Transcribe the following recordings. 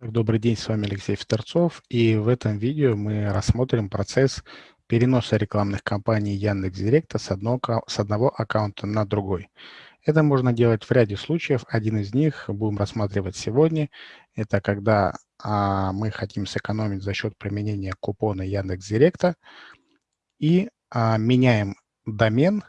Добрый день, с вами Алексей Федорцов, и в этом видео мы рассмотрим процесс переноса рекламных кампаний Яндекс.Директа с, одного, с одного аккаунта на другой. Это можно делать в ряде случаев. Один из них будем рассматривать сегодня. Это когда а, мы хотим сэкономить за счет применения купона Яндекс.Директа и а, меняем домен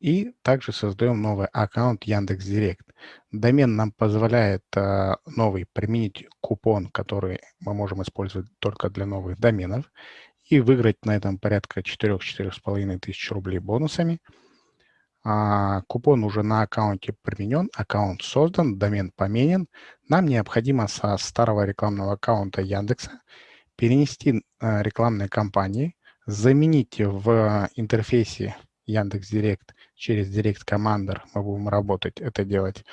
и также создаем новый аккаунт Яндекс.Директ. Домен нам позволяет э, новый применить купон, который мы можем использовать только для новых доменов, и выиграть на этом порядка 4-4,5 тысяч рублей бонусами. А, купон уже на аккаунте применен, аккаунт создан, домен поменен. Нам необходимо со старого рекламного аккаунта Яндекса перенести э, рекламные кампании, заменить в интерфейсе Яндекс.Директ через Директ Commander мы будем работать, это делать,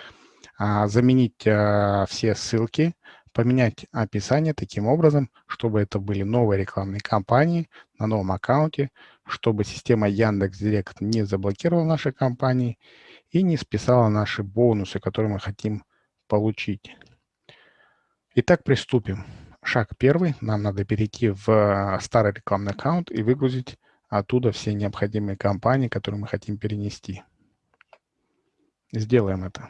а, заменить а, все ссылки, поменять описание таким образом, чтобы это были новые рекламные кампании на новом аккаунте, чтобы система Яндекс.Директ не заблокировала наши кампании и не списала наши бонусы, которые мы хотим получить. Итак, приступим. Шаг первый. Нам надо перейти в а, старый рекламный аккаунт и выгрузить оттуда все необходимые компании, которые мы хотим перенести. Сделаем это.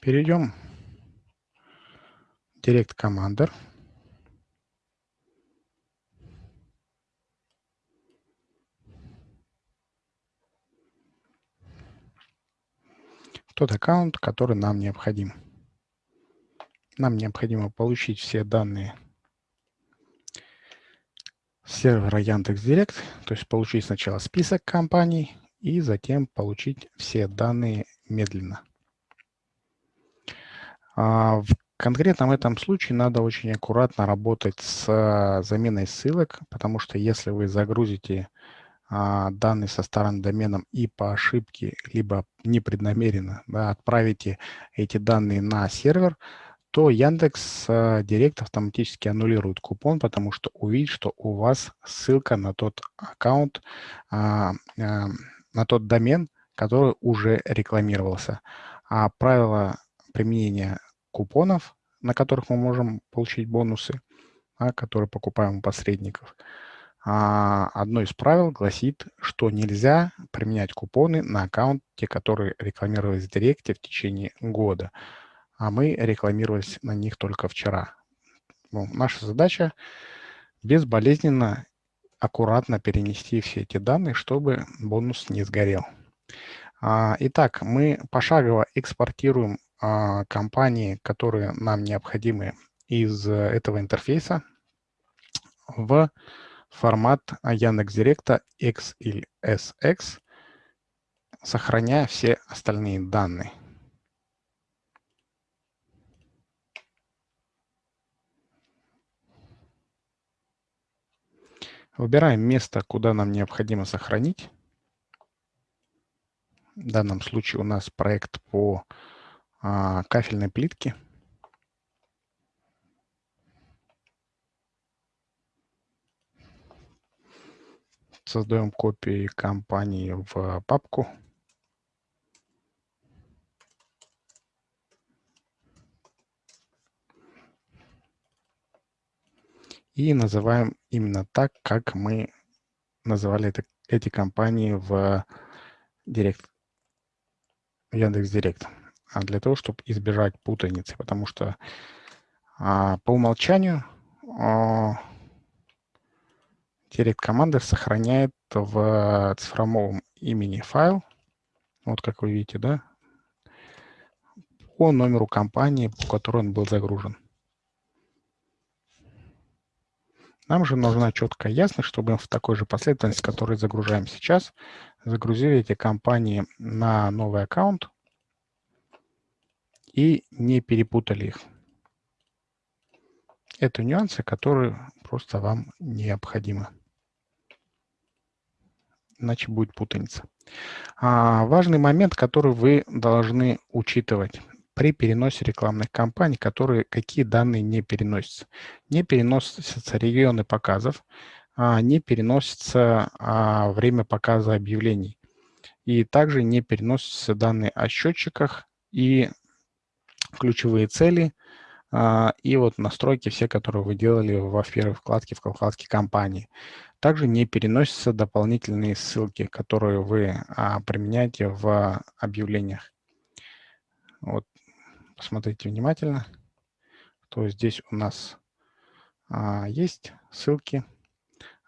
Перейдем в Direct Commander. тот аккаунт, который нам необходим. Нам необходимо получить все данные сервера Яндекс.Директ, то есть получить сначала список компаний и затем получить все данные медленно. А, в конкретном этом случае надо очень аккуратно работать с а, заменой ссылок, потому что если вы загрузите а, данные со старым доменом и по ошибке, либо непреднамеренно да, отправите эти данные на сервер, то Яндекс э, Директ автоматически аннулирует купон, потому что увидит, что у вас ссылка на тот аккаунт, а, а, на тот домен, который уже рекламировался. А правило применения купонов, на которых мы можем получить бонусы, а, которые покупаем у посредников, а, одно из правил гласит, что нельзя применять купоны на аккаунте, которые рекламировались в Директе в течение года а мы рекламировались на них только вчера. Ну, наша задача безболезненно, аккуратно перенести все эти данные, чтобы бонус не сгорел. А, итак, мы пошагово экспортируем а, компании, которые нам необходимы из этого интерфейса в формат Яндекс.Директа X или SX, сохраняя все остальные данные. Выбираем место, куда нам необходимо сохранить. В данном случае у нас проект по а, кафельной плитке. Создаем копии компании в папку. И называем именно так, как мы называли это, эти компании в Директ, Яндекс.Директ. А для того, чтобы избежать путаницы, потому что а, по умолчанию а, Direct Commander сохраняет в цифровом имени файл, вот как вы видите, да, по номеру компании, по которой он был загружен. Нам же нужна четкая ясность, чтобы в такой же последовательности, которую загружаем сейчас, загрузили эти компании на новый аккаунт и не перепутали их. Это нюансы, которые просто вам необходимы. Иначе будет путаница. А, важный момент, который вы должны учитывать при переносе рекламных кампаний, которые, какие данные не переносятся. Не переносятся регионы показов, а не переносится а, время показа объявлений. И также не переносятся данные о счетчиках и ключевые цели, а, и вот настройки все, которые вы делали во первой вкладке, в вкладке компании. Также не переносятся дополнительные ссылки, которые вы применяете в объявлениях. Вот, посмотрите внимательно. То здесь у нас а, есть ссылки,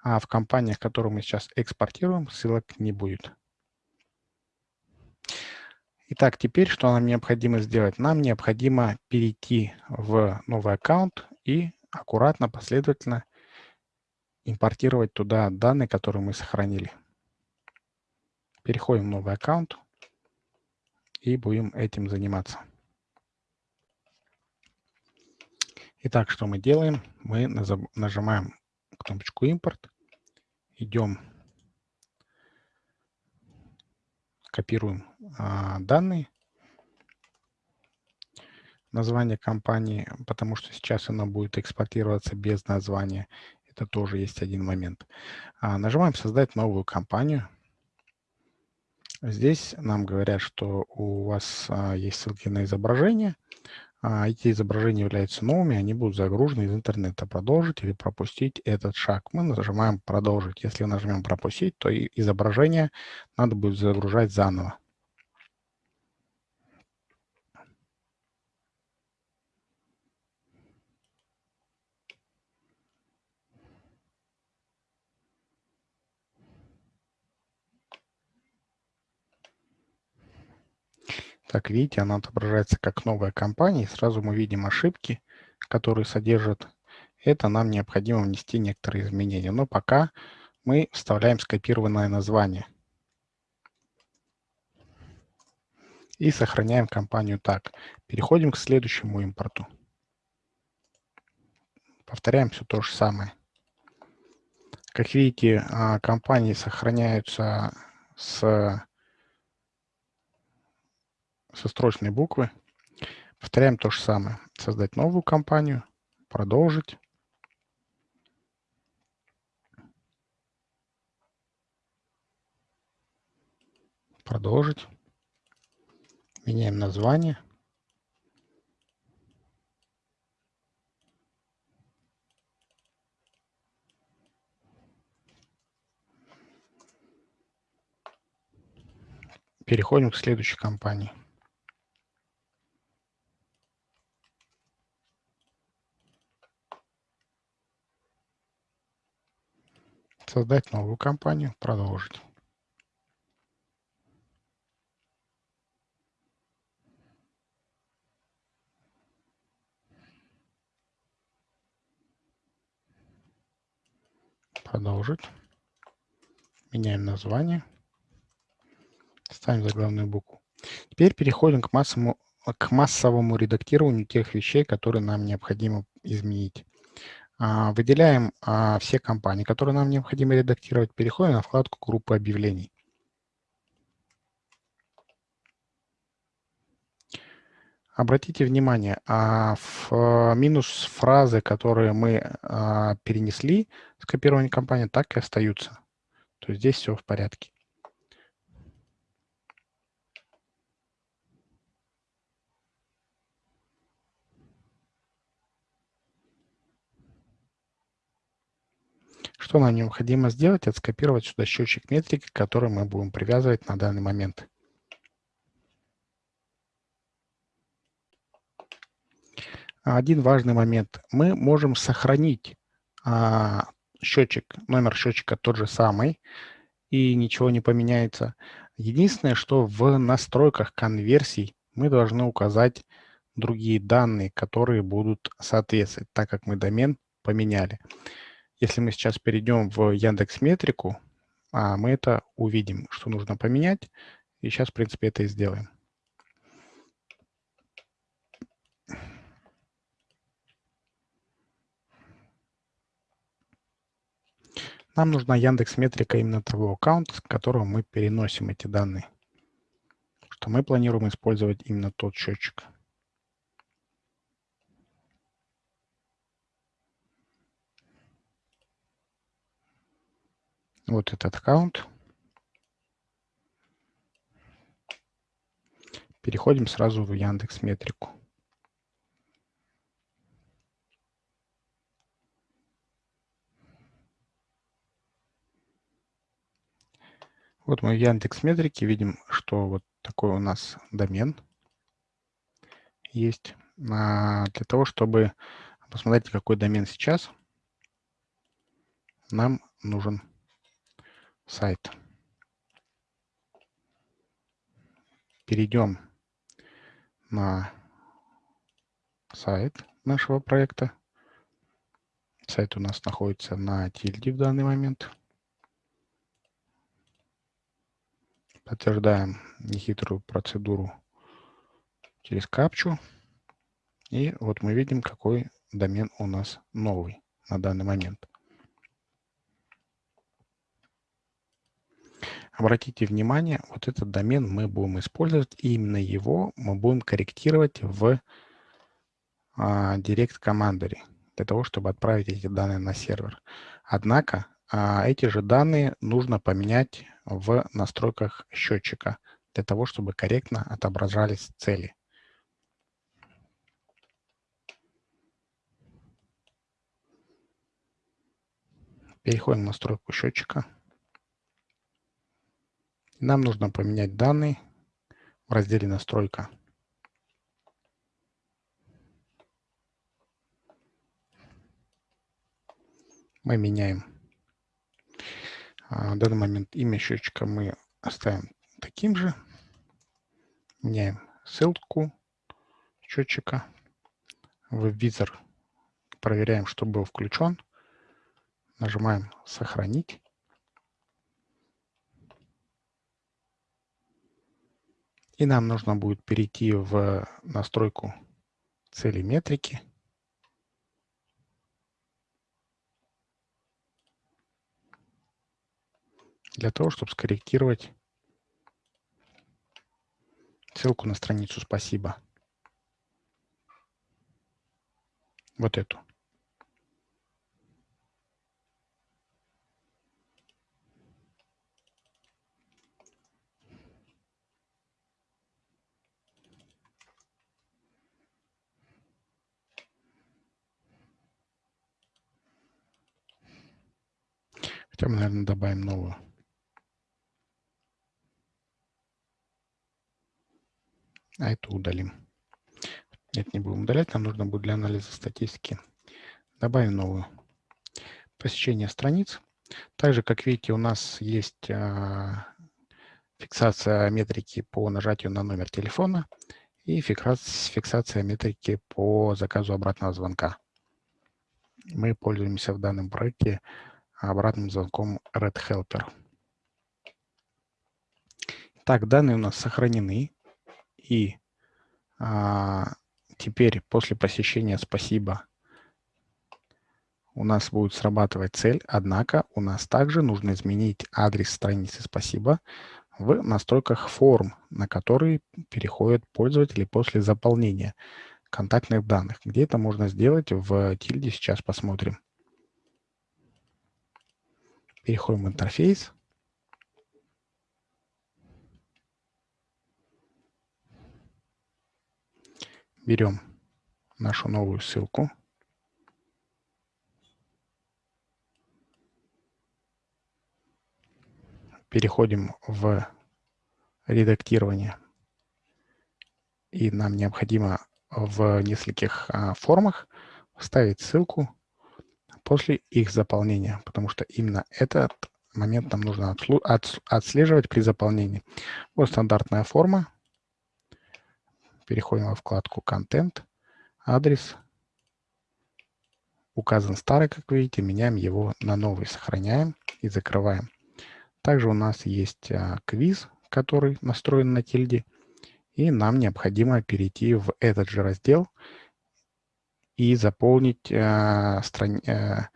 а в компаниях, которые мы сейчас экспортируем, ссылок не будет. Итак, теперь что нам необходимо сделать? Нам необходимо перейти в новый аккаунт и аккуратно, последовательно импортировать туда данные, которые мы сохранили. Переходим в новый аккаунт и будем этим заниматься. Итак, что мы делаем? Мы нажимаем кнопочку «Импорт», идем копируем а, данные, название компании, потому что сейчас оно будет экспортироваться без названия. Это тоже есть один момент. А, нажимаем «Создать новую компанию». Здесь нам говорят, что у вас а, есть ссылки на изображение. А, эти изображения являются новыми, они будут загружены из интернета. Продолжить или пропустить этот шаг. Мы нажимаем «Продолжить». Если нажмем «Пропустить», то изображение надо будет загружать заново. Так, видите, она отображается как новая компания, и сразу мы видим ошибки, которые содержат. Это нам необходимо внести некоторые изменения. Но пока мы вставляем скопированное название. И сохраняем компанию так. Переходим к следующему импорту. Повторяем все то же самое. Как видите, а, компании сохраняются с со строчной буквы. Повторяем то же самое. Создать новую компанию, продолжить. Продолжить. Меняем название. Переходим к следующей компании. Создать новую компанию, продолжить. Продолжить. Меняем название. Ставим заглавную букву. Теперь переходим к массовому, к массовому редактированию тех вещей, которые нам необходимо изменить. А, выделяем а, все компании, которые нам необходимо редактировать, переходим на вкладку группы объявлений. Обратите внимание, а в минус фразы, которые мы перенесли с копирования компании, так и остаются. То есть здесь все в порядке. Что нам необходимо сделать? Это скопировать сюда счетчик метрики, который мы будем привязывать на данный момент. Один важный момент. Мы можем сохранить а, счетчик, номер счетчика тот же самый, и ничего не поменяется. Единственное, что в настройках конверсий мы должны указать другие данные, которые будут соответствовать, так как мы домен поменяли. Если мы сейчас перейдем в Яндекс Метрику, а, мы это увидим, что нужно поменять. И сейчас, в принципе, это и сделаем. Нам нужна Яндекс Метрика именно того аккаунта, с которого мы переносим эти данные. Что мы планируем использовать именно тот счетчик. Вот этот аккаунт. Переходим сразу в Яндекс Метрику. Вот мы в Яндекс Метрике видим, что вот такой у нас домен есть. А, для того, чтобы посмотреть, какой домен сейчас, нам нужен сайт. Перейдем на сайт нашего проекта. Сайт у нас находится на тильде в данный момент. Подтверждаем нехитрую процедуру через капчу. И вот мы видим, какой домен у нас новый на данный момент. Обратите внимание, вот этот домен мы будем использовать, и именно его мы будем корректировать в а, Direct Commandery, для того, чтобы отправить эти данные на сервер. Однако а, эти же данные нужно поменять в настройках счетчика, для того, чтобы корректно отображались цели. Переходим в настройку счетчика. Нам нужно поменять данные в разделе «Настройка». Мы меняем. А, в данный момент имя счетчика мы оставим таким же. Меняем ссылку счетчика. В визор проверяем, что был включен. Нажимаем «Сохранить». И нам нужно будет перейти в настройку цели метрики. Для того, чтобы скорректировать ссылку на страницу «Спасибо». Вот эту. Хотя мы, наверное, добавим новую. А эту удалим. Нет, не будем удалять, нам нужно будет для анализа статистики. Добавим новую. Посещение страниц. Также, как видите, у нас есть а, фиксация метрики по нажатию на номер телефона и фиксация метрики по заказу обратного звонка. Мы пользуемся в данном проекте обратным звонком Red Helper. Так, данные у нас сохранены. И а, теперь после посещения «Спасибо» у нас будет срабатывать цель, однако у нас также нужно изменить адрес страницы «Спасибо» в настройках форм, на которые переходят пользователи после заполнения контактных данных. Где это можно сделать в тильде, сейчас посмотрим. Переходим в интерфейс. Берем нашу новую ссылку. Переходим в редактирование. И нам необходимо в нескольких а, формах вставить ссылку после их заполнения, потому что именно этот момент нам нужно отслеживать при заполнении. Вот стандартная форма. Переходим во вкладку «Контент», адрес. Указан старый, как видите, меняем его на новый, сохраняем и закрываем. Также у нас есть а, квиз, который настроен на тильде, и нам необходимо перейти в этот же раздел и заполнить э, страни, э,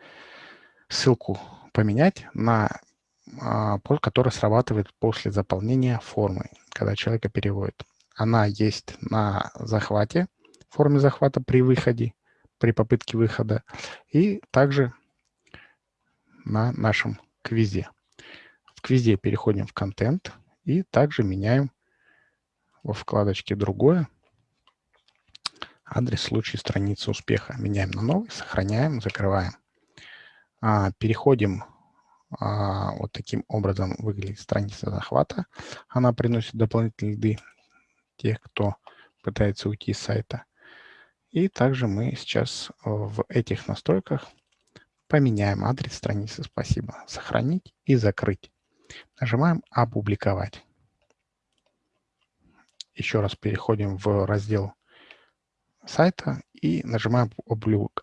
ссылку, поменять на э, который срабатывает после заполнения формы, когда человека переводит. Она есть на захвате, форме захвата при выходе, при попытке выхода, и также на нашем квизе. В квизе переходим в контент и также меняем во вкладочке «Другое» адрес в случае страницы успеха. Меняем на новый, сохраняем, закрываем. А, переходим, а, вот таким образом выглядит страница захвата. Она приносит дополнительные лиды тех, кто пытается уйти с сайта. И также мы сейчас в этих настройках поменяем адрес страницы «Спасибо». Сохранить и закрыть. Нажимаем «Опубликовать». Еще раз переходим в раздел сайта и нажимаем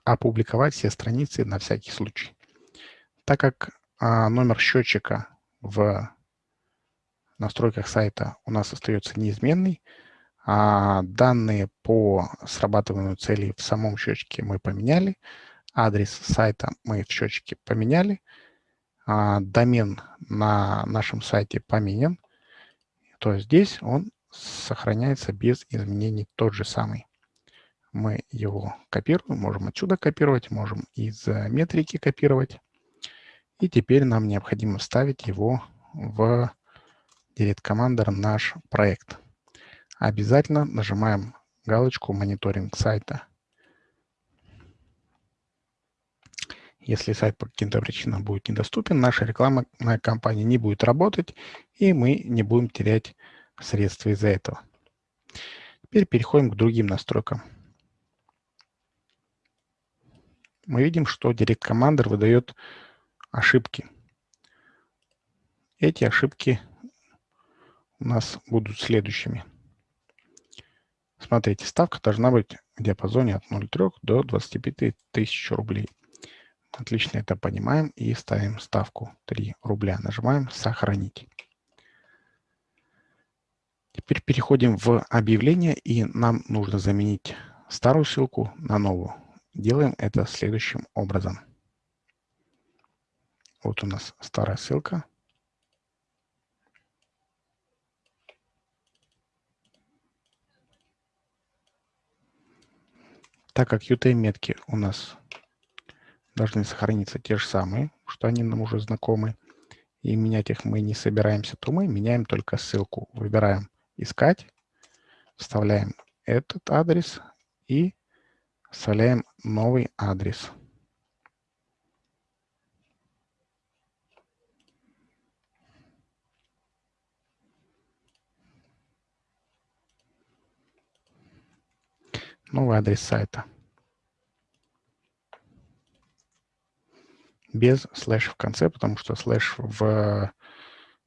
«Опубликовать все страницы на всякий случай». Так как а, номер счетчика в настройках сайта у нас остается неизменный, а данные по срабатыванию целей в самом счетчике мы поменяли, адрес сайта мы в счетчике поменяли, а, домен на нашем сайте поменен, то здесь он сохраняется без изменений тот же самый. Мы его копируем, можем отсюда копировать, можем из метрики копировать. И теперь нам необходимо вставить его в Direct Commander наш проект. Обязательно нажимаем галочку «Мониторинг сайта». Если сайт по каким-то причинам будет недоступен, наша рекламная кампания не будет работать, и мы не будем терять средства из-за этого. Теперь переходим к другим настройкам. Мы видим, что Direct Commander выдает ошибки. Эти ошибки у нас будут следующими. Смотрите, ставка должна быть в диапазоне от 0,3 до 25 тысяч рублей. Отлично это понимаем и ставим ставку 3 рубля. Нажимаем «Сохранить». Теперь переходим в объявление, и нам нужно заменить старую ссылку на новую. Делаем это следующим образом. Вот у нас старая ссылка. Так как UTM-метки у нас должны сохраниться те же самые, что они нам уже знакомы, и менять их мы не собираемся, то мы меняем только ссылку. Выбираем «Искать», вставляем этот адрес и вставляем новый адрес. Новый адрес сайта. Без слэш в конце, потому что слэш в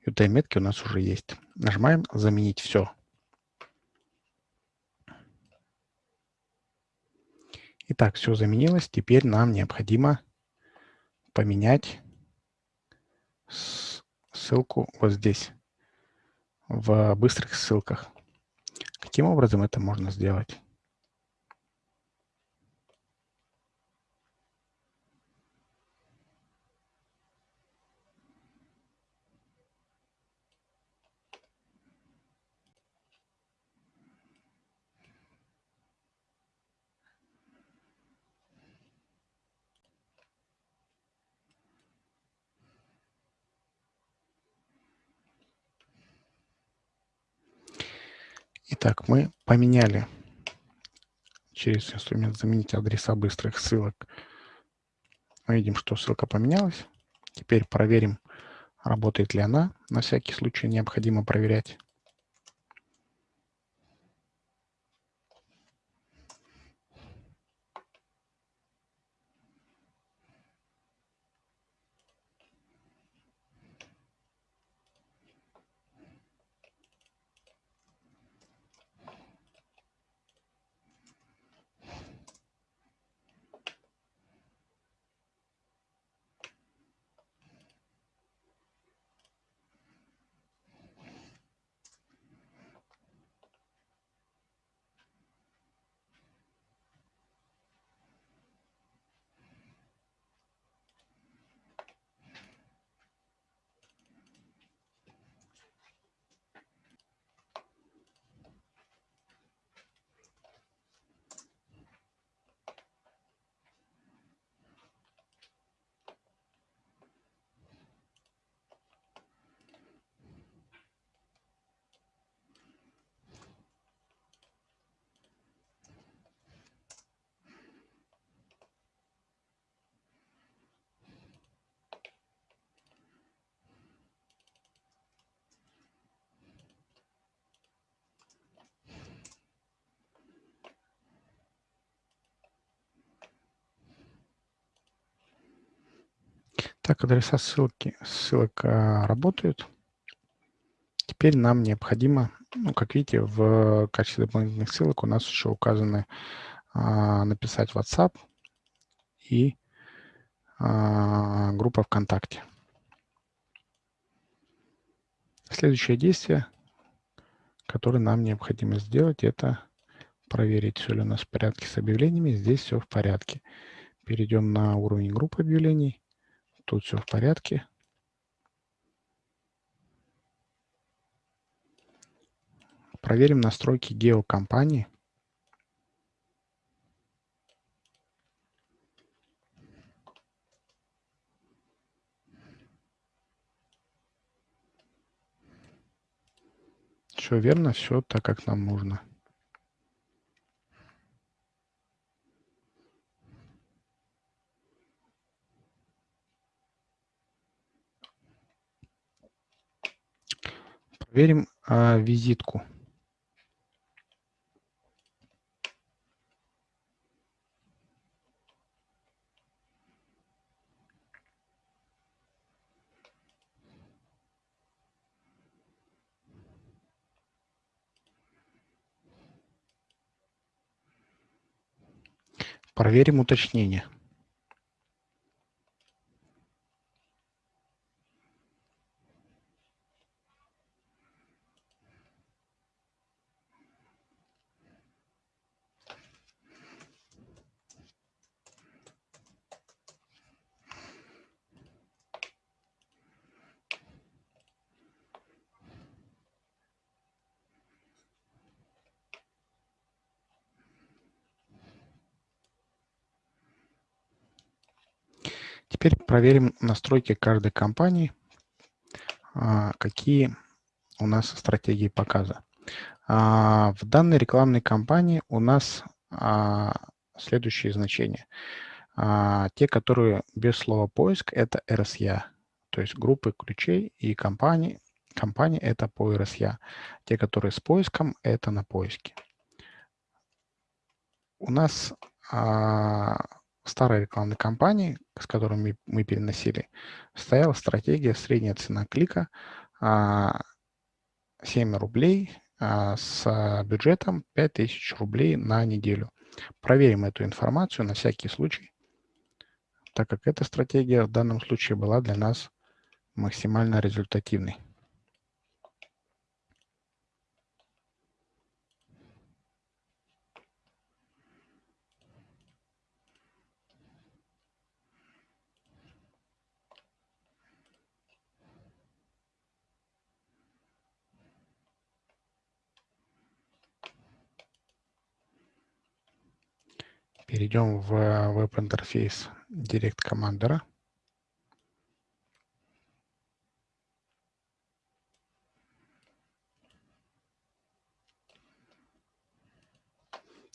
UTM-метке у нас уже есть. Нажимаем «Заменить все». Итак, все заменилось. Теперь нам необходимо поменять ссылку вот здесь, в быстрых ссылках. Каким образом это можно сделать? Итак, мы поменяли через инструмент «Заменить адреса быстрых ссылок». Мы видим, что ссылка поменялась. Теперь проверим, работает ли она. На всякий случай необходимо проверять. Так, адреса ссылки, ссылок а, работают. Теперь нам необходимо, ну, как видите, в качестве дополнительных ссылок у нас еще указаны а, написать WhatsApp и а, группа ВКонтакте. Следующее действие, которое нам необходимо сделать, это проверить, все ли у нас в порядке с объявлениями. Здесь все в порядке. Перейдем на уровень группы объявлений. Тут все в порядке. Проверим настройки геокомпании. Все верно, все так, как нам нужно. Проверим а, визитку. Проверим уточнение. Теперь проверим настройки каждой компании, а, какие у нас стратегии показа. А, в данной рекламной кампании у нас а, следующие значения. Те, которые без слова поиск, это RSA, то есть группы ключей и компании. Компании это по RSA. Те, которые с поиском, это на поиске. У нас старой рекламной кампании, с которыми мы переносили, стояла стратегия средняя цена клика 7 рублей а, с бюджетом 5000 рублей на неделю. Проверим эту информацию на всякий случай, так как эта стратегия в данном случае была для нас максимально результативной. Перейдем в веб-интерфейс Direct Commander.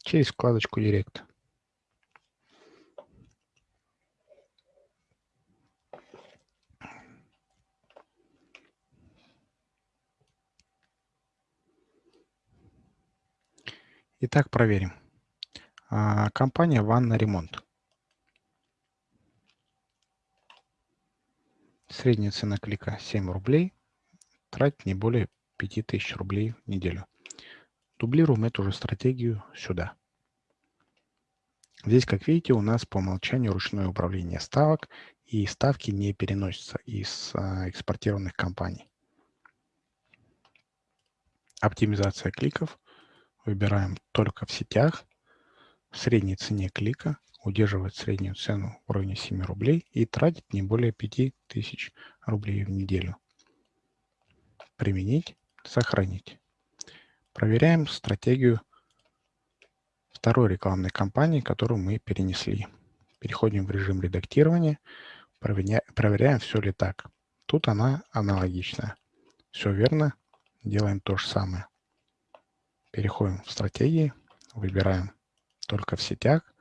Через вкладочку Direct. Итак, проверим. А, компания «Ванна Ремонт». Средняя цена клика 7 рублей. Тратить не более 5000 рублей в неделю. Дублируем эту же стратегию сюда. Здесь, как видите, у нас по умолчанию ручное управление ставок, и ставки не переносятся из а, экспортированных компаний. Оптимизация кликов. Выбираем только в сетях в средней цене клика, удерживать среднюю цену в районе 7 рублей и тратить не более 5000 рублей в неделю. Применить, сохранить. Проверяем стратегию второй рекламной кампании, которую мы перенесли. Переходим в режим редактирования, проверяем, все ли так. Тут она аналогичная. Все верно, делаем то же самое. Переходим в стратегии, выбираем только в сетях.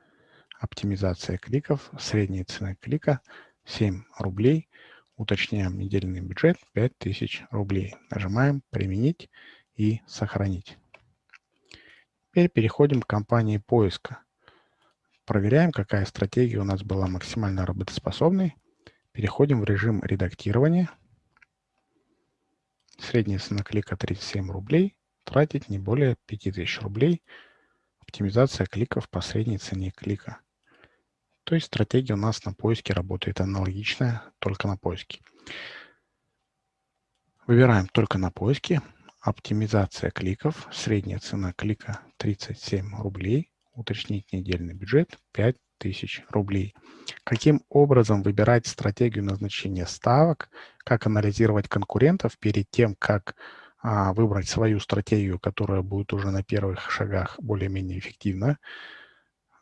Оптимизация кликов, средняя цена клика 7 рублей. Уточняем недельный бюджет 5000 рублей. Нажимаем «Применить» и «Сохранить». Теперь переходим к кампании поиска. Проверяем, какая стратегия у нас была максимально работоспособной. Переходим в режим редактирования. Средняя цена клика 37 рублей. Тратить не более 5000 рублей. Оптимизация кликов по средней цене клика. То есть стратегия у нас на поиске работает аналогичная, только на поиске. Выбираем только на поиске. Оптимизация кликов. Средняя цена клика 37 рублей. Уточнить недельный бюджет 5000 рублей. Каким образом выбирать стратегию назначения ставок, как анализировать конкурентов перед тем, как выбрать свою стратегию, которая будет уже на первых шагах более-менее эффективна,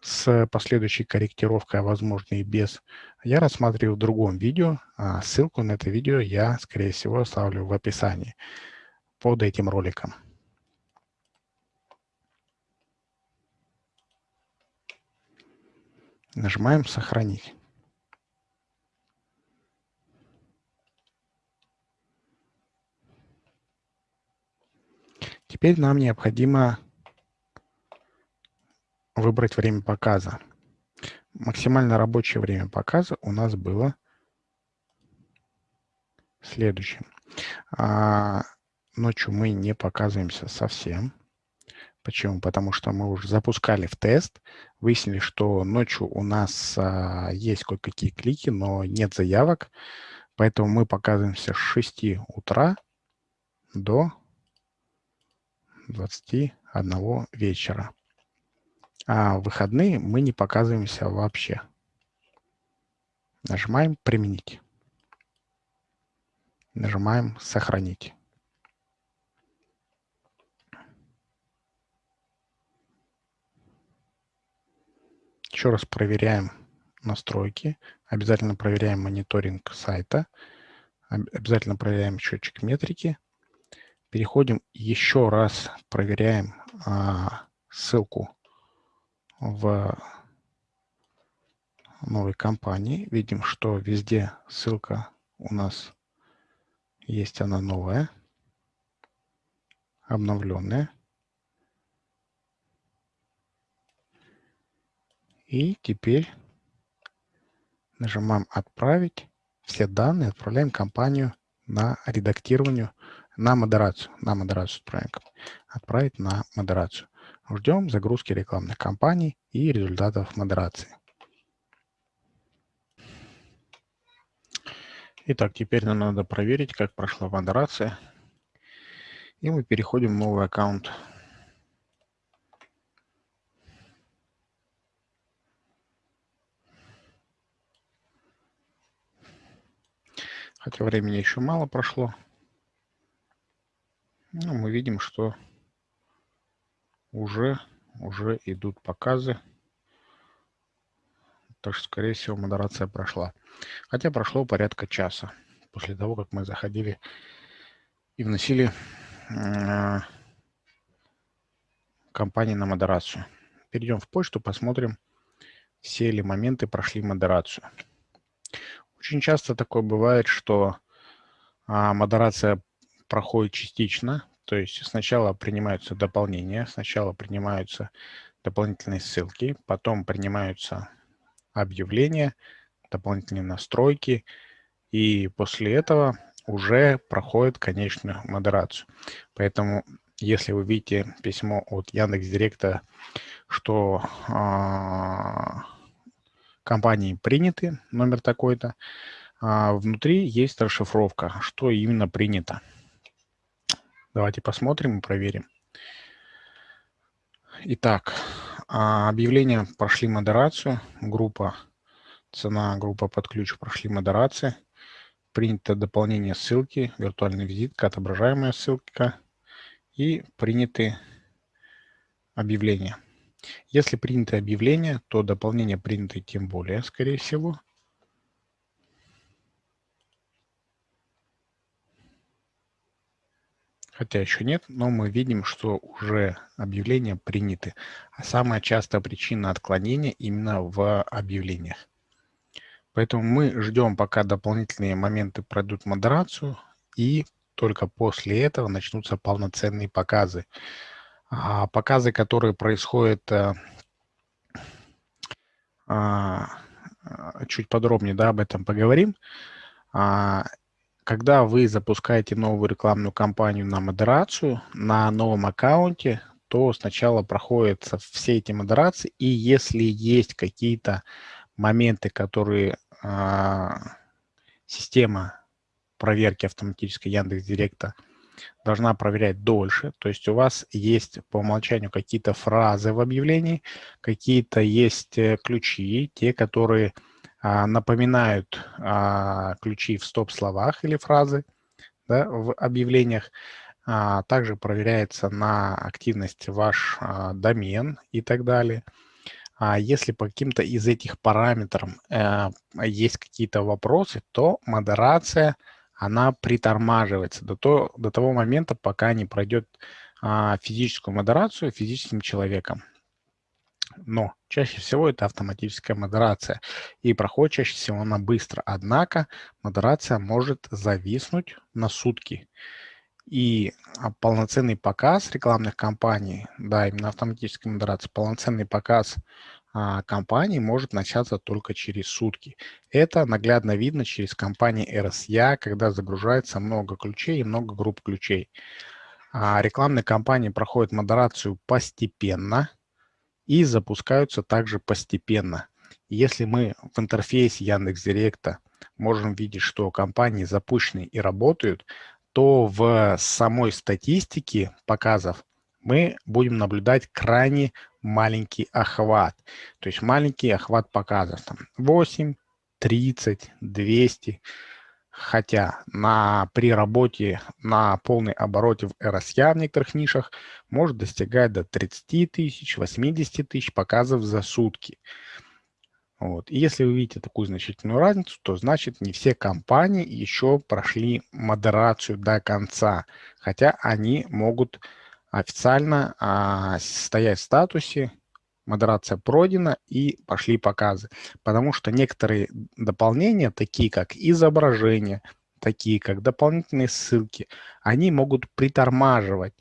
с последующей корректировкой, а возможно и без, я рассматриваю в другом видео. А ссылку на это видео я, скорее всего, оставлю в описании под этим роликом. Нажимаем «Сохранить». Теперь нам необходимо выбрать время показа. Максимально рабочее время показа у нас было следующим. А, ночью мы не показываемся совсем. Почему? Потому что мы уже запускали в тест, выяснили, что ночью у нас а, есть кое-какие клики, но нет заявок, поэтому мы показываемся с 6 утра до 21 вечера. А в выходные мы не показываемся вообще. Нажимаем «Применить». Нажимаем «Сохранить». Еще раз проверяем настройки. Обязательно проверяем мониторинг сайта. Обязательно проверяем счетчик метрики. Переходим еще раз, проверяем а, ссылку в новой компании. Видим, что везде ссылка у нас есть, она новая, обновленная. И теперь нажимаем «Отправить». Все данные отправляем компанию на редактирование, на модерацию. На модерацию отправим. Отправить на модерацию. Ждем загрузки рекламных кампаний и результатов модерации. Итак, теперь нам надо проверить, как прошла модерация. И мы переходим в новый аккаунт хотя времени еще мало прошло. Ну, мы видим, что уже, уже идут показы. Так что, скорее всего, модерация прошла. Хотя прошло порядка часа после того, как мы заходили и вносили э, компании на модерацию. Перейдем в почту, посмотрим, все ли моменты прошли модерацию. Очень часто такое бывает, что а, модерация проходит частично, то есть сначала принимаются дополнения, сначала принимаются дополнительные ссылки, потом принимаются объявления, дополнительные настройки, и после этого уже проходит конечную модерацию. Поэтому, если вы видите письмо от Яндекс.Директа, что э, компании приняты, номер такой-то. А внутри есть расшифровка, что именно принято. Давайте посмотрим и проверим. Итак, а, объявления прошли модерацию, группа цена, группа под ключ прошли модерации, принято дополнение ссылки, виртуальная визитка, отображаемая ссылка и приняты объявления. Если принято объявление, то дополнение принято тем более, скорее всего. Хотя еще нет, но мы видим, что уже объявления приняты. А самая частая причина отклонения именно в объявлениях. Поэтому мы ждем, пока дополнительные моменты пройдут модерацию, и только после этого начнутся полноценные показы. А показы, которые происходят э, а, а, чуть подробнее да, об этом поговорим. А, когда вы запускаете новую рекламную кампанию на модерацию на новом аккаунте, то сначала проходятся все эти модерации, и если есть какие-то моменты, которые а, система проверки автоматической Яндекс Директа должна проверять дольше. То есть у вас есть по умолчанию какие-то фразы в объявлении, какие-то есть э, ключи, те, которые напоминают а, ключи в стоп-словах или фразы да, в объявлениях. А, также проверяется на активность ваш а, домен и так далее. А если по каким-то из этих параметров э, есть какие-то вопросы, то модерация – она притормаживается до, то, до того момента, пока не пройдет а, физическую модерацию физическим человеком. Но чаще всего это автоматическая модерация. И проходит чаще всего она быстро. Однако модерация может зависнуть на сутки. И а, полноценный показ рекламных кампаний, да, именно автоматическая модерация, полноценный показ а, компании может начаться только через сутки. Это наглядно видно через компании RSA, когда загружается много ключей и много групп ключей. А рекламные кампании проходят модерацию постепенно и запускаются также постепенно. Если мы в интерфейсе Яндекс.Директа можем видеть, что компании запущены и работают, то в самой статистике показов мы будем наблюдать крайне маленький охват. То есть маленький охват показов. Там 8, 30, 200. Хотя на, при работе на полной обороте в RSA в некоторых нишах может достигать до 30 тысяч, 80 тысяч показов за сутки. Вот. И если вы видите такую значительную разницу, то значит не все компании еще прошли модерацию до конца, хотя они могут официально а, стоять в статусе модерация пройдена и пошли показы. Потому что некоторые дополнения, такие как изображение, такие как дополнительные ссылки, они могут притормаживать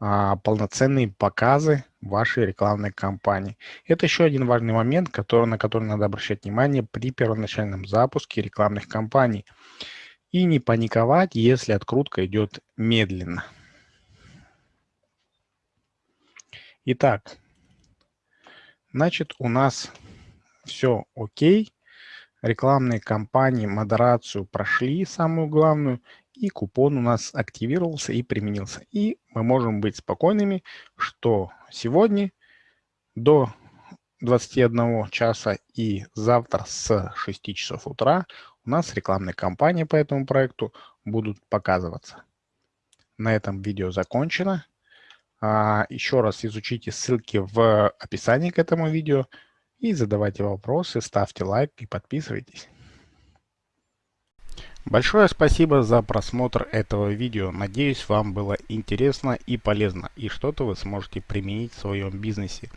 а, полноценные показы вашей рекламной кампании. Это еще один важный момент, который, на который надо обращать внимание при первоначальном запуске рекламных кампаний. И не паниковать, если открутка идет медленно. Итак, значит, у нас все окей. Рекламные кампании, модерацию прошли, самую главную, и купон у нас активировался и применился. И мы можем быть спокойными, что сегодня до 21 часа и завтра с 6 часов утра у нас рекламные кампании по этому проекту будут показываться. На этом видео закончено. А, еще раз изучите ссылки в описании к этому видео и задавайте вопросы, ставьте лайк и подписывайтесь. Большое спасибо за просмотр этого видео. Надеюсь, вам было интересно и полезно, и что-то вы сможете применить в своем бизнесе,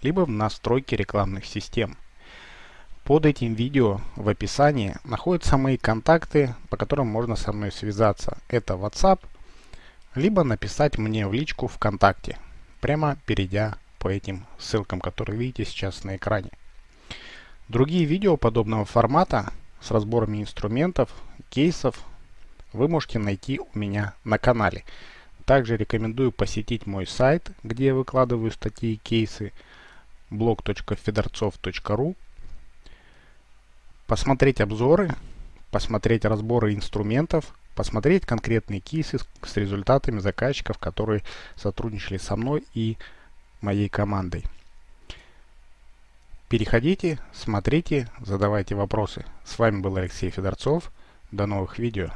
либо в настройке рекламных систем. Под этим видео в описании находятся мои контакты, по которым можно со мной связаться. Это WhatsApp, либо написать мне в личку ВКонтакте, прямо перейдя по этим ссылкам, которые видите сейчас на экране. Другие видео подобного формата с разборами инструментов, кейсов вы можете найти у меня на канале. Также рекомендую посетить мой сайт, где я выкладываю статьи и кейсы blog.fedorцов.ru посмотреть обзоры, посмотреть разборы инструментов, посмотреть конкретные кейсы с результатами заказчиков, которые сотрудничали со мной и моей командой. Переходите, смотрите, задавайте вопросы. С вами был Алексей Федорцов. До новых видео.